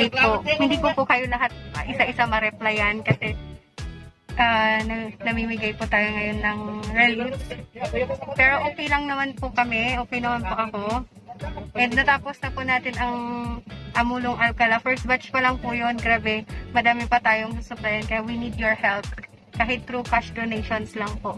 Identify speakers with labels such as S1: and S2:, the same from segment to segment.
S1: Update po. Hindi ko po kayo lahat ah, isa-isa ma-replyan kasi na- namimigay po tayo ngayon ng relief. Pero okay lang naman po kami. Okay naman po ako. And natapos na po natin ang Amulong Alcala. First batch pa lang po yun. Grabe. Madami pa tayong susuplayan. Kaya we need your help. Kahit through cash donations lang po.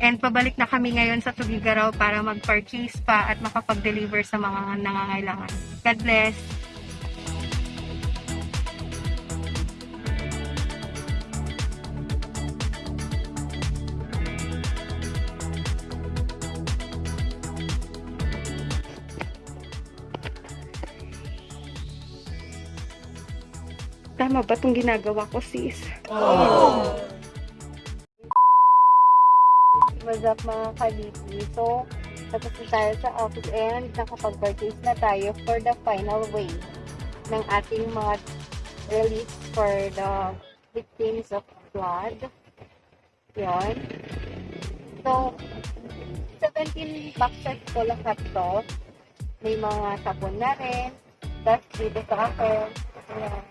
S1: And pabalik na kami ngayon sa Tugigaraw para mag-purchase pa at makapag-deliver sa mga nangangailangan. God bless! Tama ba itong ginagawa ko, sis? What's up mga kaliti? So, tapos tayo sa office and nakapag-purchase na tayo for the final wave ng ating mga relief for the victims of flood. Yun. So, 17 boxes ko lahat to. May mga sabon na rin. Tapos dito sa akin. Ayan.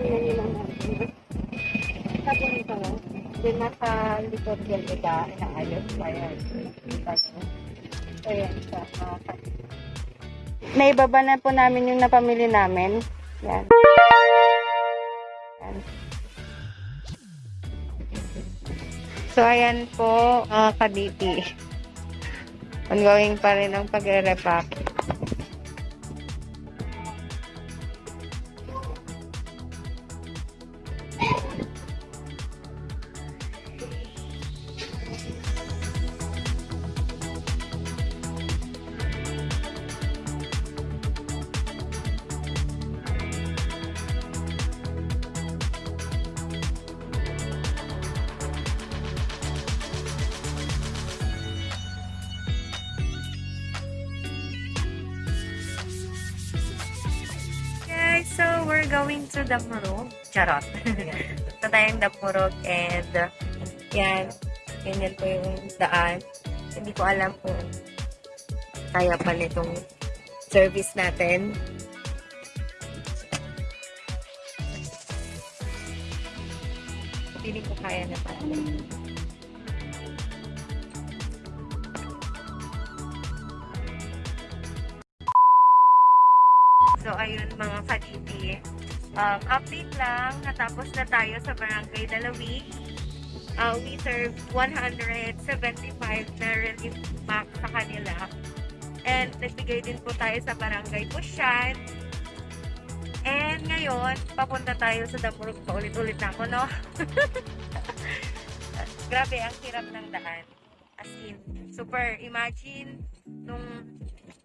S1: Tingnan nyo lang natin. Sabon. Then, nasa likod yan ita. Inaayos pa yan. So, yan siya. Naibaba na po namin yung napamili namin. Yan. Yan. So, ayan po, mga kaditi. Ongoing pa rin ang pagre-repack.
S2: Going to Damurog. Charot. Ito tayong Damurog and uh, yan, ganyan po yung daan. Hindi ko alam kung kaya pa nitong service natin. Hindi ko kaya na pala. Um, update lang, natapos na tayo sa Barangay Dalawi. Uh, we serve 175 na relief pack sa kanila. And nagbigay din po tayo sa Barangay Pusyan. And ngayon, papunta tayo sa Damurog pa ulit-ulit na ako, no? Grabe, ang hirap ng daan. As in, super, imagine nung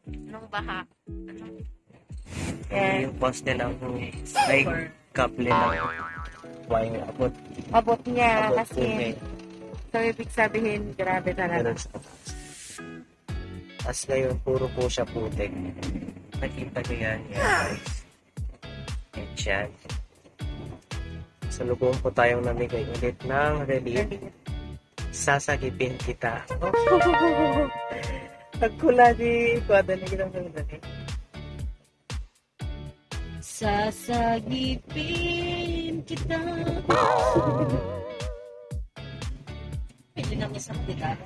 S2: nung baha. Ano?
S3: Eh, yung poste ng ay couple na wine abot
S1: Abot niya
S3: abot
S1: kasi
S3: kung
S1: so ibig sabihin grabe talaga.
S3: As ngayon, puro po siya putik. Nakita ko yan, yan guys. And yan. Sa lubong po tayong namigay ulit ng relief. Sasagipin kita. Pagkula di na kitang nagdali.
S2: Sasagipin kita. Pwede namin sa regalo.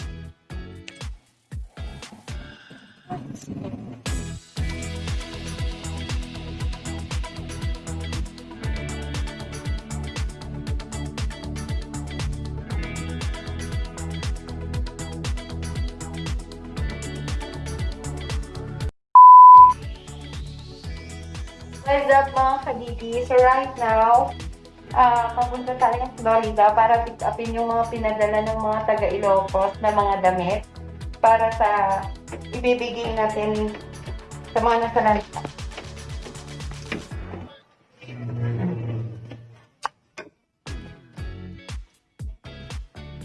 S1: What's kadidi? So right now, ah papunta tayo ng Florida para pick upin yung mga pinadala ng mga taga Ilocos na mga damit para sa ibibigay natin sa mga nasa lansa.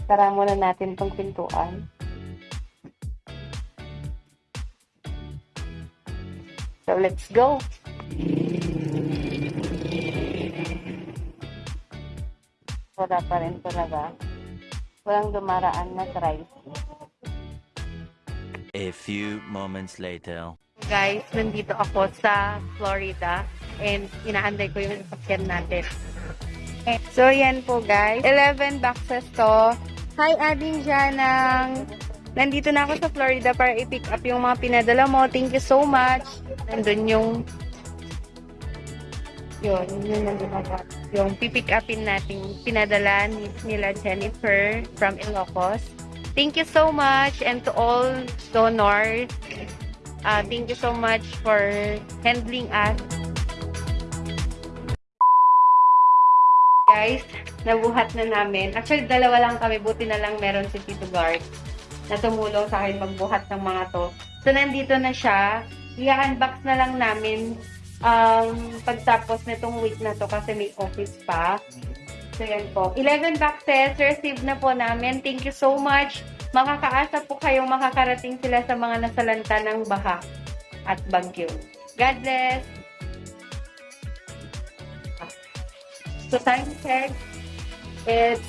S1: Tara muna natin tong pintuan. So let's go! Wala pa rin talaga. walang dumaraan na tricycle.
S4: A few moments later.
S2: Guys, nandito ako sa Florida and inaanday ko yung sasakyan natin.
S1: So, yan po guys. 11 boxes to. Hi, Ading Janang. Nandito na ako sa Florida para i-pick up yung mga pinadala mo. Thank you so much. Nandun yung yun, yun nandun ako. Yung pipick upin natin pinadala ni, nila Jennifer from Ilocos. Thank you so much and to all donors. Uh, thank you so much for handling us. Guys, nabuhat na namin. Actually, dalawa lang kami. Buti na lang meron si Tito Guard na tumulong sa akin magbuhat ng mga to. So, nandito na siya. I-unbox na lang namin um, pagtapos nitong week na to kasi may office pa. So, yan po. 11 boxes, received na po namin. Thank you so much. Makakaasa po kayong makakarating sila sa mga nasalanta ng baha at bagyo. God bless! So, time check, it's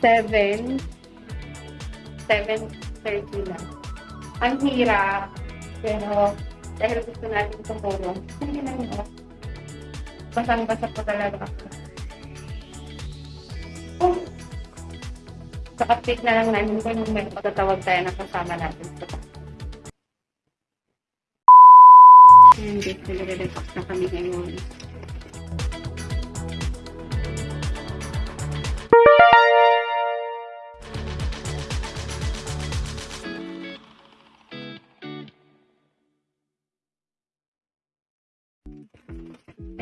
S1: 7, 7.30 na. Ang hirap, pero dahil gusto natin tumulong, hindi na yun. Basang-basa po talaga. Oh. So, update na lang namin kung may matatawag tayo na kasama natin. Hindi, nagre-relax na kami ngayon.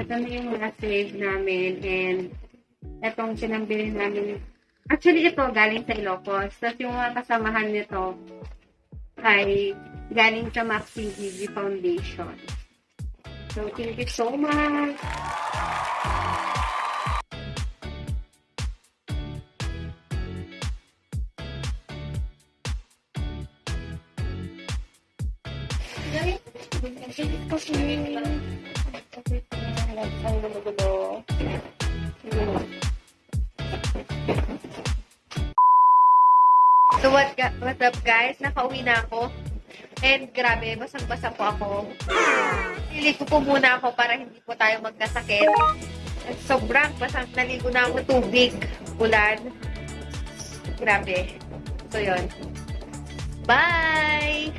S1: Na yung mga save namin and etong sinambili namin. Actually, ito galing sa Ilocos. Tapos yung mga kasamahan nito ay galing sa Maxi GG Foundation. So, thank you so much. Ang So what, what's up guys? Nakauwi na ako. And grabe, basang-basa po ako. Niligo po muna ako para hindi po tayo magkasakit. At sobrang basang naligo na ako tubig. Ulan. Grabe. So yun. Bye!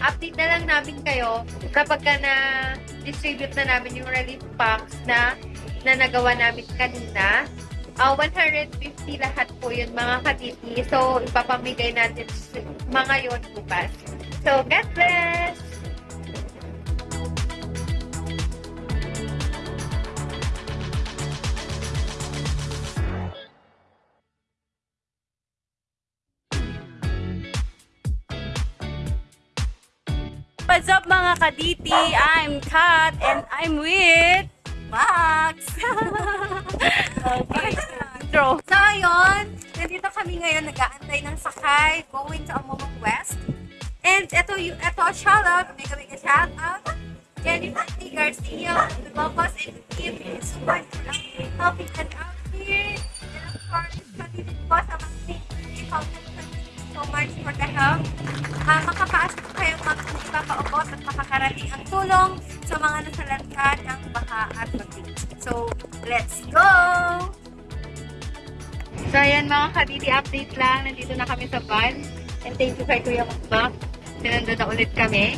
S1: Update na lang namin kayo kapag ka na distribute na namin yung relief packs na na nagawa namin kanina. Uh, 150 lahat po yun mga katiti. So, ipapamigay natin mga yon bukas. So, God bless!
S5: What's up mga kaditi? I'm Kat and I'm with Max. So ayun, nandito kami ngayon nag-aantay ng sakay going to Amulong West. And ito, ito, shout out, mega mega shout out. Jennifer T. Garcia, Locos and Kim is super helping us out
S1: update lang. Nandito na kami sa van. And thank you kay Kuya Mac. Sinando na ulit kami.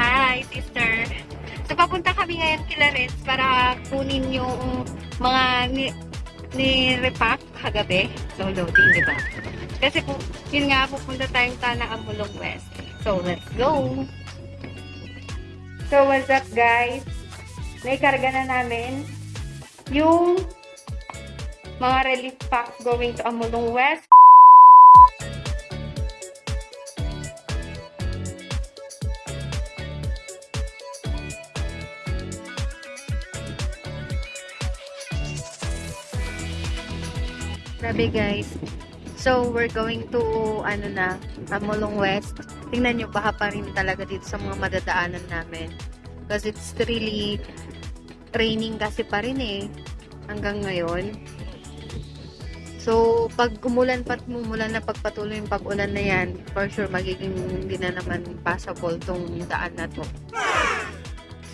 S1: Hi, sister. So, papunta kami ngayon kila Reds para kunin yung mga ni, ni repack kagabi. So, loading, di ba? Kasi po, yun nga, pupunta tayong Tana Amulong West. So, let's go! So, what's up, guys? Naikarga na namin yung mga relief packs going to Amulong West. Grabe guys. So, we're going to, ano na, Amulong West. Tingnan nyo, baha pa rin talaga dito sa mga madadaanan namin. Because it's really raining kasi pa rin eh. Hanggang ngayon. Pag umulan pat mumulan na pagpatuloy yung pag-ulan na yan, for sure magiging hindi na naman passable tong daan na to.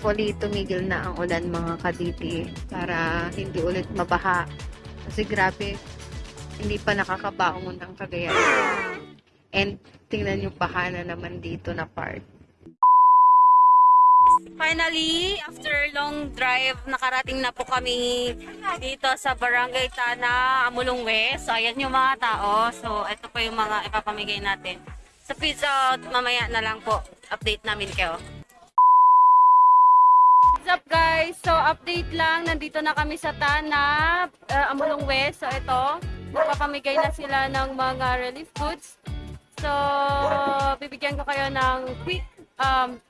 S1: Fully tumigil na ang ulan mga kaditi para hindi ulit mabaha. Kasi grabe, hindi pa nakakabaon ng Cagayan. And tingnan yung baha na naman dito na part.
S5: Finally, after long drive, nakarating na po kami dito sa Barangay Tana, Amulong West. So, ayan yung mga tao. So, ito po yung mga ipapamigay natin. Sa pizza out, mamaya na lang po. Update namin kayo. What's up guys? So, update lang. Nandito na kami sa Tana, uh, Amulong West. So, ito, papamigay na sila ng mga relief goods. So, bibigyan ko kayo ng quick um,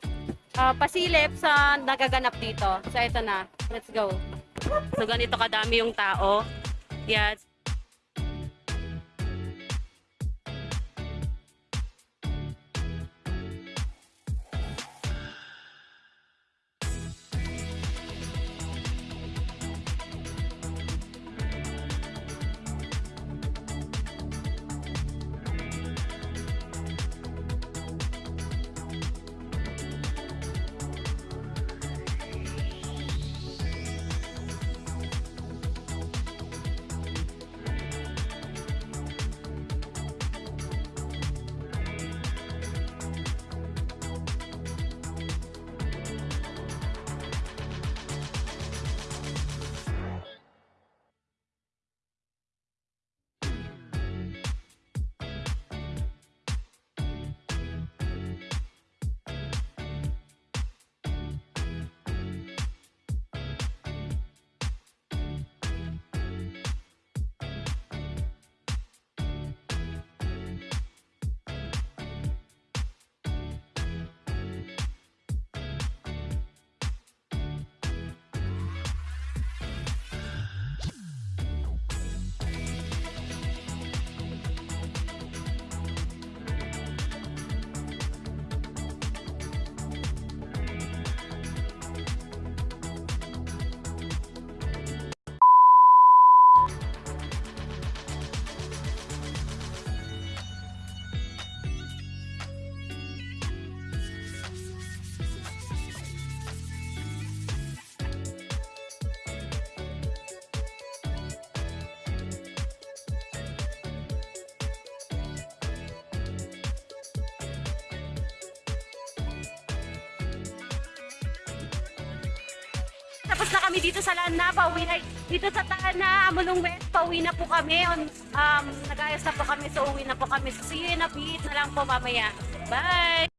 S5: uh, pasilip sa nagaganap dito. So, ito na. Let's go. So, ganito kadami yung tao. Yan. Tapos na kami dito sa Lana, pauwi na, dito sa Tana, Amulong West, pauwi na po kami. On, um, nag-ayos na po kami, so uwi na po kami. So, see you in a bit na lang po mamaya. Bye!